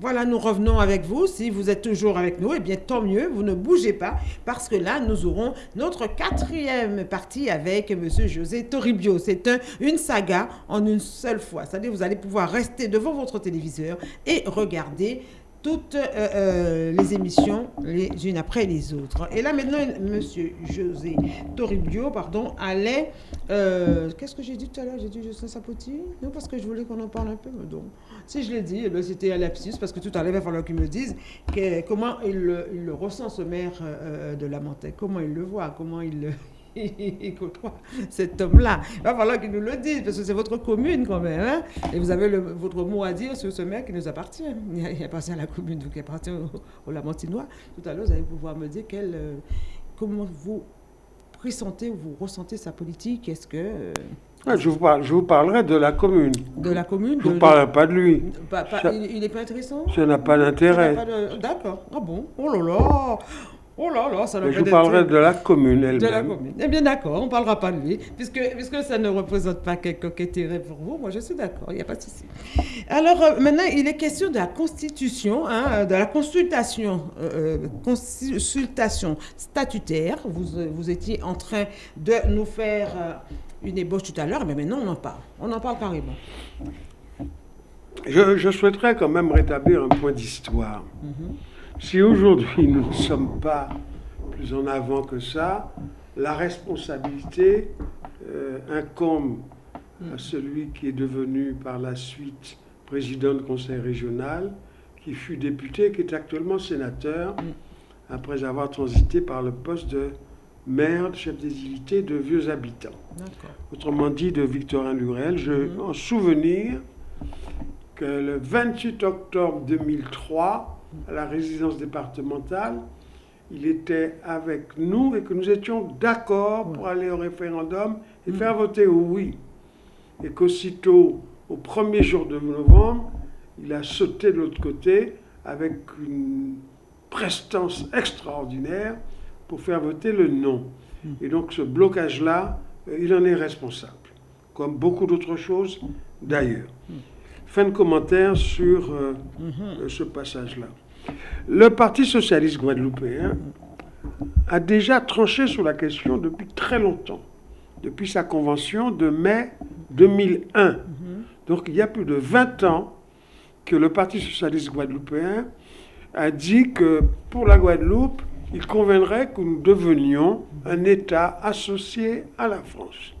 Voilà, nous revenons avec vous. Si vous êtes toujours avec nous, eh bien tant mieux, vous ne bougez pas, parce que là, nous aurons notre quatrième partie avec M. José Toribio. C'est un, une saga en une seule fois. C'est-à-dire vous allez pouvoir rester devant votre téléviseur et regarder toutes euh, euh, les émissions les unes après les autres. Et là maintenant, Monsieur José Toribio, pardon, allait... euh, Qu'est-ce que j'ai dit tout à l'heure? J'ai dit José Sapoti Non, parce que je voulais qu'on en parle un peu. mais si je l'ai dit, eh c'était un lapsus, parce que tout à l'heure, il va falloir qu'il me dise comment il le, ressent, ce maire de la Montaigne, comment il le voit, comment il il côtoie cet homme-là. Il va falloir qu'il nous le dise, parce que c'est votre commune quand même. hein. Et vous avez le- votre mot à dire sur ce maire qui nous appartient. Il, appartient à la commune, donc il appartient aux, aux Lamantinois. Tout à l'heure, vous allez pouvoir me dire quel, euh, comment vous pressentez ou vous ressentez sa politique. Est-ce que euh, Ah, Je vous, parle, je vous parlerai de la commune. de la commune Je ne vous parlerai pas de lui. pas- pas- Ça- il n'est pas intéressant Ça n'a pas d'intérêt. D'accord. Ah bon? Oh là là Oh là là, ça n'a Mais pas Je vous parlerai de la commune De la elle-même. commune. Eh bien d'accord, on ne parlera pas de lui, puisque, puisque ça ne représente pas quelque intérêt pour vous. Moi, je suis d'accord, il n'y a pas de souci. Alors euh, maintenant, il est question de la constitution, hein, de la consultation, euh, euh, consultation statutaire. Vous, euh, vous étiez en train de nous faire euh, une ébauche tout à l'heure, mais maintenant on en parle. On en parle carrément. Je, je souhaiterais quand même rétablir un point d'histoire. Mhm. Si aujourd'hui nous ne sommes pas plus en avant que ça, la responsabilité euh, incombe à celui qui est devenu par la suite président du conseil régional, qui fut député, qui est actuellement sénateur, après avoir transité par le poste de maire, chef des unités de vieux habitants. Autrement dit, de Victorin Lurel. Je Mhm. en souvenir que le 28 octobre 2003, à la résidence départementale, il était avec nous et que nous étions d'accord pour aller au référendum et Mhm. faire voter oui. Et qu'aussitôt, au premier jour de novembre, il a sauté de l'autre côté avec une prestance extraordinaire pour faire voter le non. Et donc ce blocage-là, euh, il en est responsable, comme beaucoup d'autres choses d'ailleurs. Fin de commentaire sur euh, euh, ce passage-là. Le Parti socialiste guadeloupéen a déjà tranché sur la question depuis très longtemps, depuis sa convention de mai 2001. Donc il y a plus de 20 ans que le Parti socialiste guadeloupéen a dit que pour la Guadeloupe, il conviendrait que nous devenions un État associé à la France.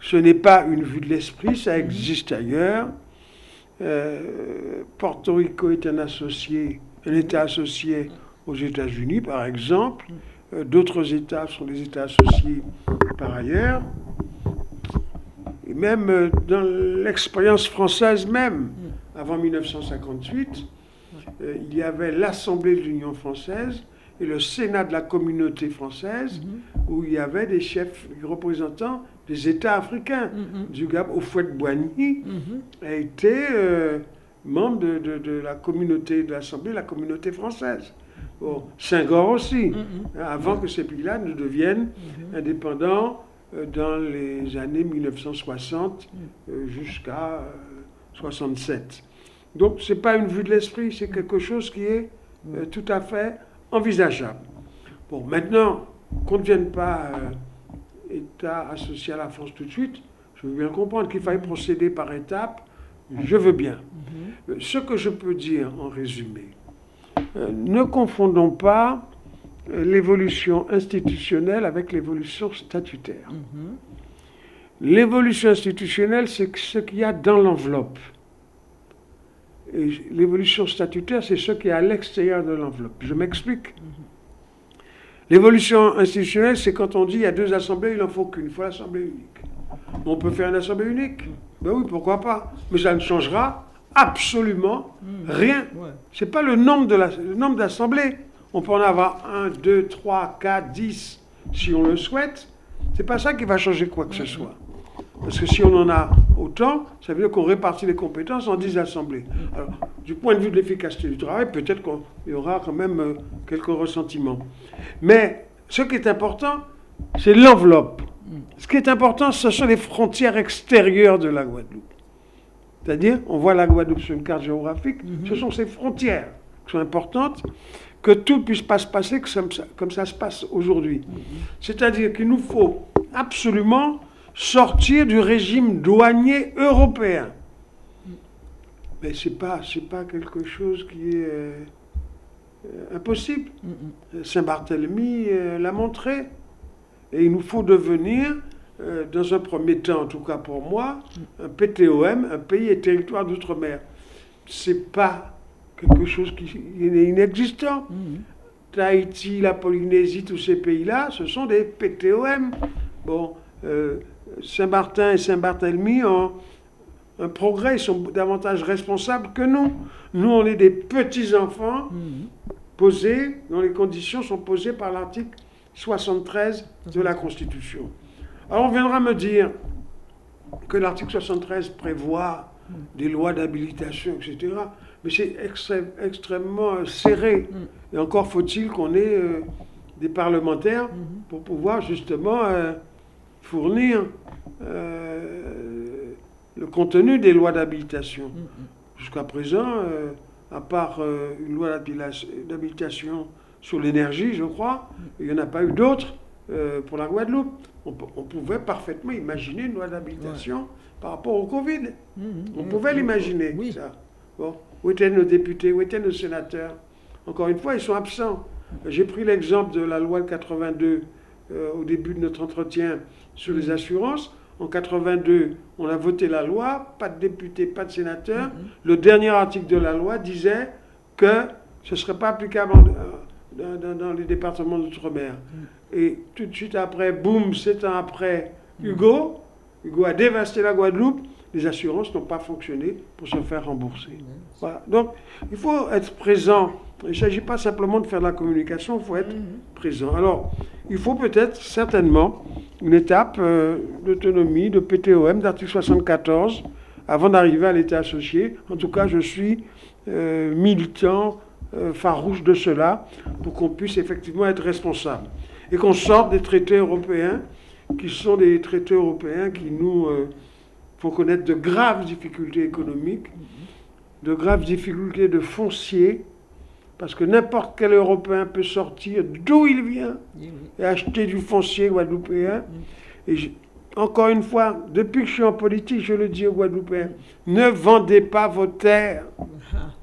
Ce n'est pas une vue de l'esprit, ça existe ailleurs. Euh, Porto Rico est un État associé aux États-Unis, par exemple. Euh, D'autres États sont des États associés par ailleurs. Et même euh, dans l'expérience française même, avant 1958, euh, il y avait l'Assemblée de l'Union française et le Sénat de la communauté française, où il y avait des chefs, représentants des États africains. Du Gab au Boigny a été euh, membre de, de- de la communauté de l'Assemblée, la communauté française. Bon, Senghor aussi, hein, avant que ces pays-là ne deviennent indépendants euh, dans les années 1960 euh, jusqu'à 67. Donc, ce n'est pas une vue de l'esprit, c'est quelque chose qui est euh, tout à fait envisageable. Bon, maintenant, qu'on ne devienne pas euh, État associé à la France tout de suite, je veux bien comprendre qu'il faille procéder par étapes, je veux bien. Euh, Ce que je peux dire en résumé, euh, ne confondons pas euh, l'évolution institutionnelle avec l'évolution statutaire. L'évolution institutionnelle, c'est ce qu'il y a dans l'enveloppe. L'évolution statutaire, c'est ce qui est à l'extérieur de l'enveloppe. Je m'explique. L'évolution institutionnelle, c'est quand on dit il y a deux assemblées, il n'en faut qu'une. Il faut l'assemblée unique. On peut faire une assemblée unique? Ben oui, pourquoi pas. Mais ça ne changera absolument rien. Ouais. C'est pas le nombre de la- le nombre d'assemblées. On peut en avoir un, deux, trois, quatre, dix, si on le souhaite. C'est pas ça qui va changer quoi que ce soit. Parce que si on en a autant, ça veut dire qu'on répartit les compétences en dix assemblées. Alors, du point de vue de l'efficacité du travail, peut-être qu'il y aura quand même euh, quelques ressentiments. Mais ce qui est important, c'est l'enveloppe. Ce qui est important, ce sont les frontières extérieures de la Guadeloupe. C'est-à-dire, on voit la Guadeloupe sur une carte géographique, Mhm. ce sont ces frontières qui sont importantes, que tout ne puisse pas se passer comme ça, comme ça se passe aujourd'hui. Mhm. C'est-à-dire qu'il nous faut absolument sortir du régime douanier européen. Mais ce n'est pas, c'est pas quelque chose qui est euh, impossible. Mhm. Saint-Barthélemy euh, l'a montré. Et il nous faut devenir, euh, dans un premier temps, en tout cas pour moi, un PTOM, un pays et territoire d'outre-mer. C'est pas quelque chose qui est inexistant. Mhm. Tahiti, la Polynésie, tous ces pays-là, ce sont des PTOM. Bon, euh, Saint-Martin et Saint-Barthélemy ont un progrès, ils sont davantage responsables que nous. Nous, on est des petits-enfants Mhm. posés, dont les conditions sont posées par l'article 73 de la Constitution. Alors on viendra me dire que l'article 73 prévoit des lois d'habilitation, etc. Mais c'est extrêmement euh, serré. Et encore faut-il qu'on ait euh, des parlementaires pour pouvoir justement euh, fournir euh, le contenu des lois d'habilitation. Mhm. Jusqu'à présent, euh, à part euh, une loi d'habilitation sur l'énergie, je crois, il n'y en a pas eu d'autres euh, pour la Guadeloupe. On, pouvait parfaitement imaginer une loi d'habilitation par rapport au Covid. On pouvait l'imaginer, Oui. ça. Bon. Où étaient nos députés, où étaient nos sénateurs? Encore une fois, ils sont absents. J'ai pris l'exemple de la loi de 82 euh, au début de notre entretien sur les assurances. En 82, on a voté la loi, pas de députés, pas de sénateurs. Mhm. Le dernier article de la loi disait que ce ne serait pas applicable en- euh, dans, les départements d'outre-mer. Et tout de suite après, boum, sept ans après, Hugo, Hugo a dévasté la Guadeloupe, les assurances n'ont pas fonctionné pour se faire rembourser. Voilà. Donc, il faut être présent. Il ne s'agit pas simplement de faire de la communication, il faut être Mhm. présent. Alors, il faut peut-être certainement une étape euh, d'autonomie, de PTOM, d'article 74, avant d'arriver à l'État associé. En tout cas, je suis euh, militant euh, farouche de cela pour qu'on puisse effectivement être responsable. Et qu'on sorte des traités européens, qui sont des traités européens qui nous font connaître de graves difficultés économiques, de graves difficultés de foncier, parce que n'importe quel Européen peut sortir d'où il vient et acheter du foncier guadeloupéen. Et je- encore une fois, depuis que je suis en politique, je le dis aux Guadeloupéens, ne vendez pas vos terres. Ah.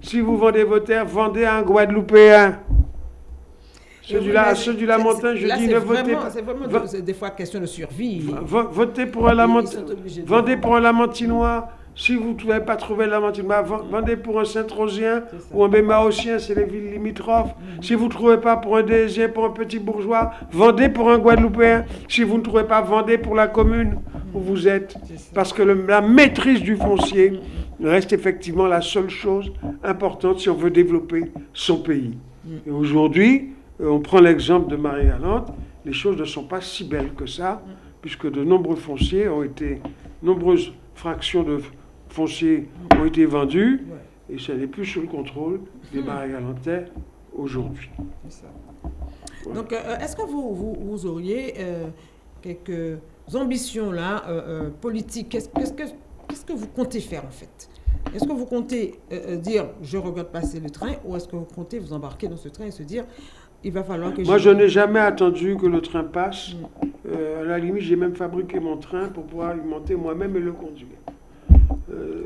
Si vous vendez vos terres, vendez à un Guadeloupéen. Ceux du, la, ceux du je dis ne votez pas. C'est vraiment des fois question de survie. Vo- Votez pour un de- Vendez pour un Lamantinois. Si vous ne pouvez pas trouver le Lamantinois, ven- vendez pour un Saint-Rosien ou un Bémaosien, c'est les villes limitrophes. Si vous ne trouvez pas pour un Désien, pour un petit bourgeois, vendez pour un Guadeloupéen. Si vous ne trouvez pas, vendez pour la commune où vous êtes. Parce que le- la maîtrise du foncier reste effectivement la seule chose importante si on veut développer son pays. Et aujourd'hui, on prend l'exemple de Marie-Galante, les choses ne sont pas si belles que ça, puisque de nombreux fonciers ont été, nombreuses fractions de fonciers ont été vendues, Ouais. et ça n'est plus sous le contrôle des Marie-Galantais aujourd'hui. Donc, euh, est-ce que vous, vous, vous auriez euh, quelques ambitions là, euh, euh, politiques? Qu'est-ce qu'est-ce que, vous comptez faire en fait? Est-ce que vous comptez euh, euh, dire je regarde passer le train ou est-ce que vous comptez vous embarquer dans ce train et se dire il va falloir que Moi, je n'ai jamais attendu que le train passe. Euh, à la limite, j'ai même fabriqué mon train pour pouvoir y monter moi-même et le conduire. Euh,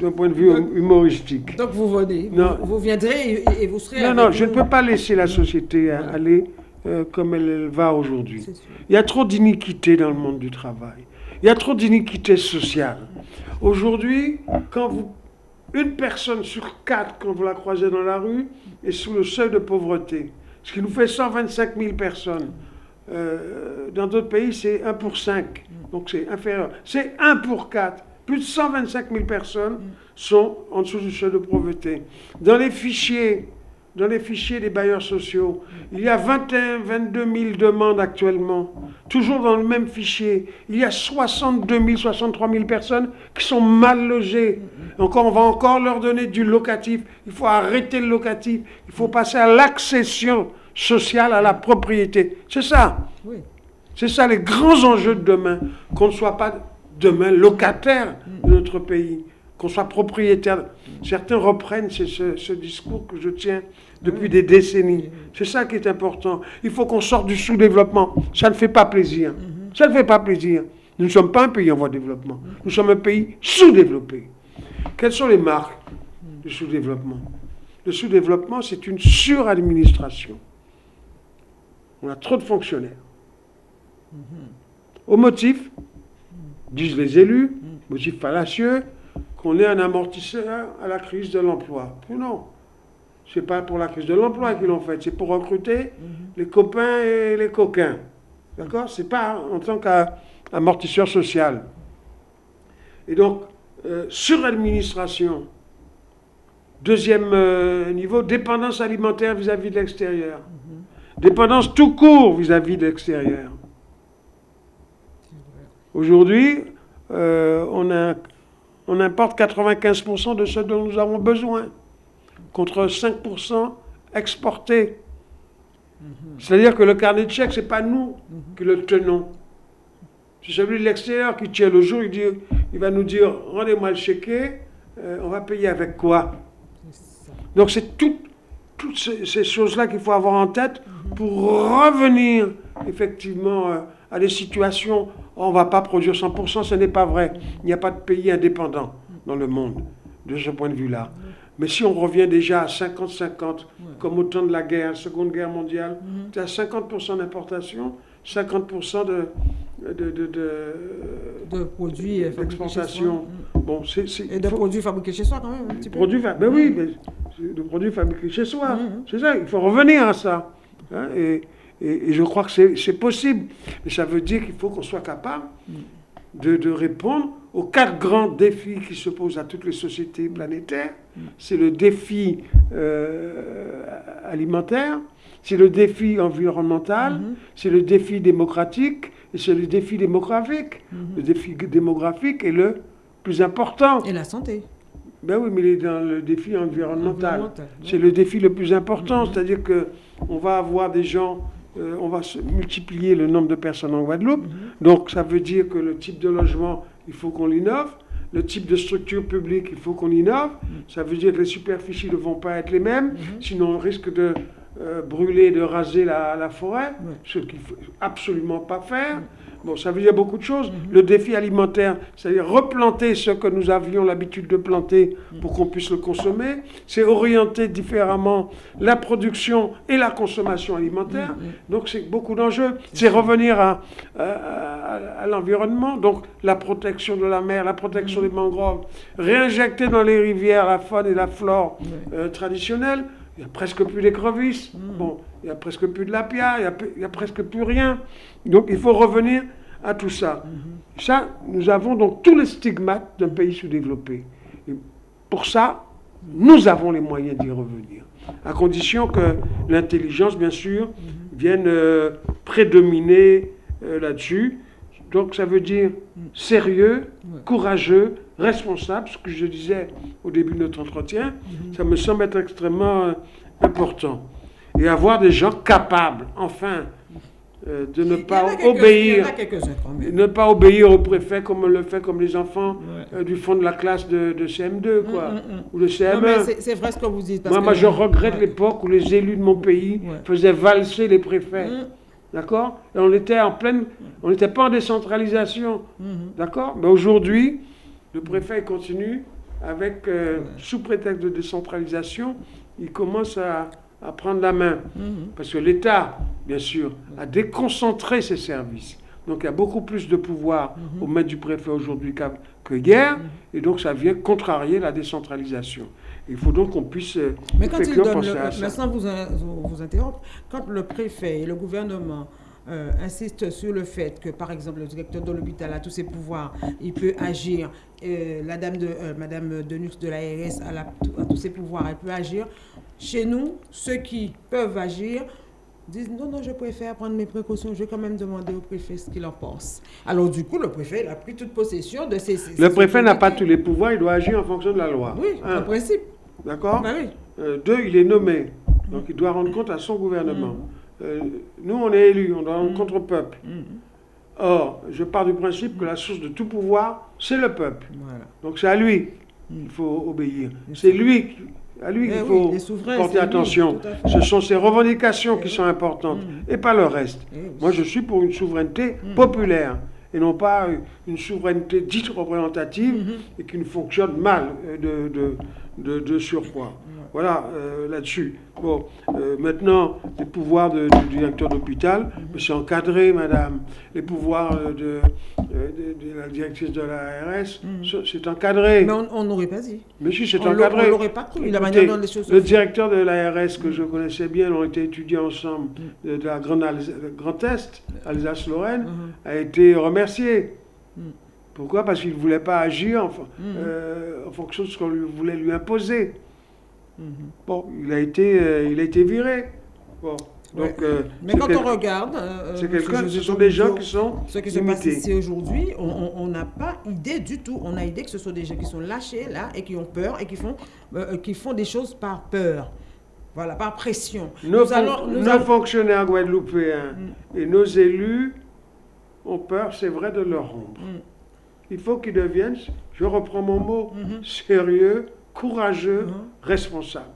D'un point de vue hum- humoristique. Donc vous venez, Non. vous, vous viendrez et, et vous serez. Non, avec non, je ne peux pas laisser la société aller euh, comme elle va aujourd'hui. Il y a trop d'iniquité dans le monde du travail. Il y a trop d'iniquité sociale. Aujourd'hui, quand vous, une personne sur quatre, quand vous la croisez dans la rue, est sous le seuil de pauvreté, ce qui nous fait 125 000 personnes. Euh, dans d'autres pays, c'est 1 pour 5, donc c'est inférieur. C'est 1 pour 4. Plus de 125 000 personnes sont en dessous du seuil de pauvreté. Dans les fichiers, dans les fichiers des bailleurs sociaux, il y a 21, 22 000 demandes actuellement. Toujours dans le même fichier, il y a 62 000, 63 000 personnes qui sont mal logées. Encore, on va encore leur donner du locatif. Il faut arrêter le locatif. Il faut passer à l'accession sociale à la propriété. C'est ça. Oui. C'est ça les grands enjeux de demain. Qu'on ne soit pas demain locataire de notre pays, qu'on soit propriétaire. Certains reprennent ce, discours que je tiens depuis des décennies. C'est ça qui est important. Il faut qu'on sorte du sous-développement. Ça ne fait pas plaisir. Ça ne fait pas plaisir. Nous ne sommes pas un pays en voie de développement. Nous sommes un pays sous-développé. Quelles sont les marques du sous-développement? Le sous-développement, c'est une suradministration. On a trop de fonctionnaires. Au motif, disent les élus, motif fallacieux, qu'on est un amortisseur à la crise de l'emploi. Non, c'est pas pour la crise de l'emploi qu'ils l'ont fait, c'est pour recruter les copains et les coquins. D'accord? C'est pas en tant qu'amortisseur social. Et donc, euh, suradministration. Deuxième euh, niveau, dépendance alimentaire vis-à-vis de l'extérieur. Dépendance tout court vis-à-vis de l'extérieur. Aujourd'hui, euh, on, a- on importe 95% de ce dont nous avons besoin, contre 5% exportés. C'est-à-dire que le carnet de chèques, ce n'est pas nous qui le tenons. C'est celui de l'extérieur qui tient le jour, il, dit, il va nous dire, rendez-moi le chéquier, euh, on va payer avec quoi? Donc c'est tout- toutes ces, ces choses-là qu'il faut avoir en tête pour revenir effectivement euh, à des situations où on ne va pas produire 100%, ce n'est pas vrai. Il n'y a pas de pays indépendant dans le monde de ce point de vue-là. Mais si on revient déjà à 50-50, comme au temps de la guerre, Seconde Guerre mondiale, tu as 50% d'importation, 50% de, de, de- de- De produits euh, d'exportation. Bon, c'est... c'est- Et de produits fabriqués chez soi quand même, un petit peu. Produits, ben oui, c'est de produits fabriqués chez soi. Mhm. C'est ça, il faut revenir à ça. Hein, et, et- et je crois que c'est possible. Mais ça veut dire qu'il faut qu'on soit capable de, de répondre aux quatre grands défis qui se posent à toutes les sociétés planétaires. C'est le défi euh, alimentaire, c'est le défi environnemental, Mhm. c'est le défi démocratique et c'est le défi démographique. Le défi démographique est le plus important. Et la santé. Ben oui, mais il est dans le défi environnemental. C'est le défi le plus important, c'est-à-dire que on va avoir des gens, euh, on va multiplier le nombre de personnes en Guadeloupe. Donc ça veut dire que le type de logement, il faut qu'on l'innove. Le type de structure publique, il faut qu'on innove. Ça veut dire que les superficies ne vont pas être les mêmes, sinon on risque de euh, brûler, de raser la, la forêt, ce qu'il ne faut absolument pas faire. Bon, ça veut dire beaucoup de choses. Le défi alimentaire, c'est-à-dire replanter ce que nous avions l'habitude de planter pour qu'on puisse le consommer. C'est orienter différemment la production et la consommation alimentaire. Donc c'est beaucoup d'enjeux. C'est revenir à, à- à- à l'environnement, donc la protection de la mer, la protection des mangroves, réinjecter dans les rivières la faune et la flore euh, traditionnelle. Il n'y a presque plus d'écrevisses. Bon, il n'y a presque plus de lapia, il n'y a, pe- il y a presque plus rien. Donc il faut revenir à tout ça. Ça, nous avons donc tous les stigmates d'un pays sous-développé. Et pour ça, nous avons les moyens d'y revenir. À condition que l'intelligence, bien sûr, vienne euh, prédominer euh, là-dessus. Donc ça veut dire sérieux, courageux, responsable, ce que je disais au début de notre entretien, ça me semble être extrêmement euh, important. Et avoir des gens capables, enfin, euh, de ne pas obéir ne pas obéir au préfet comme on le fait comme les enfants Ouais. euh, du fond de la classe de, de CM2 quoi, Mm, mm, mm. ou de Non, CM1. mais c'est- vrai ce que vous dites. parce moi, je regrette Ouais. l'époque où les élus de mon pays Ouais. faisaient valser les préfets. Mm, D'accord? Et on était en pleine. On n'était pas en décentralisation. mhm. D'accord? Mais aujourd'hui, le préfet continue avec, euh, sous prétexte de décentralisation, il commence à, à prendre la main. Mhm. Parce que l'État, bien sûr, a déconcentré ses services. Donc il y a beaucoup plus de pouvoir Mhm. au maître du préfet aujourd'hui qu'à- que hier. Et donc ça vient contrarier la décentralisation. Il faut donc qu'on puisse euh, Mais quand il donne, le, à ça. sans vous, vous, vous interrompre, quand le préfet et le gouvernement euh, insistent sur le fait que, par exemple, le directeur de l'hôpital a tous ses pouvoirs, il peut agir, euh, la dame de, euh, Madame Denux de l'ARS a, la- a tous ses pouvoirs, elle peut agir. Chez nous, ceux qui peuvent agir disent non, non, je préfère prendre mes précautions, je vais quand même demander au préfet ce qu'il en pense. Alors du coup, le préfet il a pris toute possession de ses... ses- Le préfet n'a pas tous les pouvoirs, il doit agir en fonction de la loi. Oui, en principe. D'accord Bah oui. Deux, il est nommé. Donc il doit rendre compte à son gouvernement. Euh, nous, on est élus, on doit rendre compte au peuple. Mhm. Or, je pars du principe que la source de tout pouvoir, c'est le peuple. Voilà. Donc c'est à lui Mm. qu'il faut obéir. C'est lui, qui- à lui qu'il faut porter lui, attention. Ce sont ses revendications qui Eh sont oui. importantes Mm. et pas le reste. Eh. Moi, je suis pour une souveraineté Mm. populaire et non pas une souveraineté dite représentative Mhm. et qui ne fonctionne mal euh, de, de, de, de surcroît. Voilà, euh, là-dessus. Bon, euh, maintenant, les pouvoirs de- du directeur d'hôpital, c'est encadré, madame. Les pouvoirs euh, de, de- de la directrice de l'ARS, Mhm. c'est- encadré. Mais on n'aurait pas dit. Mais si, c'est encadré. on l'aurait pas cru, la manière dont les choses se Le directeur de l'ARS que je connaissais bien, on été étudiés ensemble de, de la Grande Alsa- Grand Est, Alsace-Lorraine, Mhm. a été remercié. Mm. Pourquoi? Parce qu'il ne voulait pas agir en, Mm. euh, en fonction de ce qu'on lui voulait lui imposer. Bon, il a été, euh, il a été viré. Bon, donc, Ouais. euh, Mais quand quel- on regarde, euh, c'est quelqu'un, José ce sont des gens qui sont Ce qui se passe ici aujourd'hui, on- n'a pas idée du tout. On a idée que ce sont des gens qui sont lâchés là et qui ont peur et qui font, euh, qui font des choses par peur. Voilà, par pression. Nos, Nous fon- allons- nous nos allons- fonctionnaires guadeloupéens Mm. et nos élus ont peur, c'est vrai, de leur ombre. Mm. Il faut qu'ils deviennent, je reprends mon mot, Mhm. sérieux, courageux, Mhm. responsables.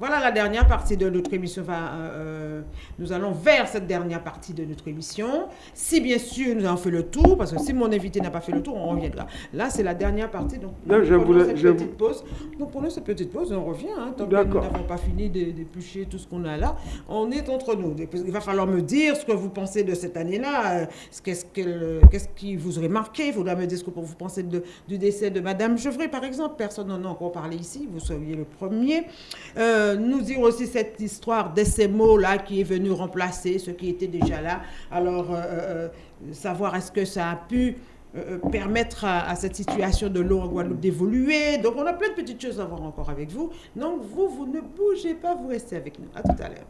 Voilà la dernière partie de notre émission. Enfin, euh, euh, nous allons vers cette dernière partie de notre émission. Si bien sûr nous avons fait le tour, parce que si mon invité n'a pas fait le tour, on reviendra. Là, c'est la dernière partie. Donc, Non, nous je voulais- cette je petite pause. Donc, pendant cette petite pause, on revient. Hein, tant que nous n'avons pas fini de- d'éplucher tout ce qu'on a là. On est entre nous. Il va falloir me dire ce que vous pensez de cette année-là. euh, Qu'est-ce que- qu'est-ce qui vous aurait marqué? Il faudra me dire ce que vous pensez de- du décès de Madame Chevray, par exemple. Personne n'en a encore parlé ici. Vous seriez le premier. Euh, nous dire aussi cette histoire de ces mots-là qui est venu remplacer ce qui était déjà là. Alors, euh, euh, savoir est-ce que ça a pu euh, euh, permettre à, à cette situation de l'eau en Guadeloupe d'évoluer. Donc, on a plein de petites choses à voir encore avec vous. Donc, vous, vous ne bougez pas, vous restez avec nous. À tout à l'heure.